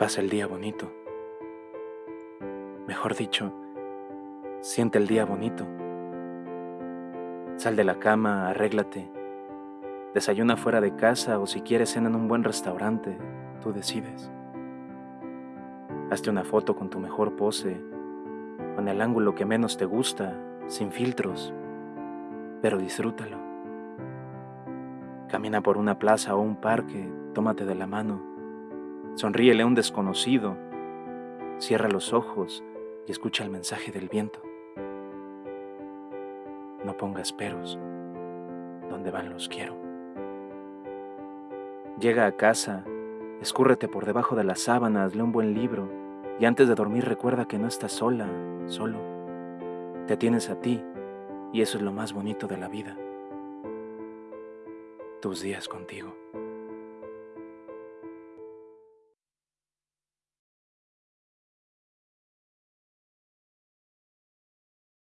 Pasa el día bonito. Mejor dicho, siente el día bonito. Sal de la cama, arréglate. Desayuna fuera de casa o si quieres cena en un buen restaurante, tú decides. Hazte una foto con tu mejor pose, con el ángulo que menos te gusta, sin filtros, pero disfrútalo. Camina por una plaza o un parque, tómate de la mano Sonríele a un desconocido, cierra los ojos y escucha el mensaje del viento. No pongas peros, donde van los quiero. Llega a casa, escúrrete por debajo de las sábanas, lee un buen libro y antes de dormir recuerda que no estás sola, solo. Te tienes a ti y eso es lo más bonito de la vida. Tus días contigo.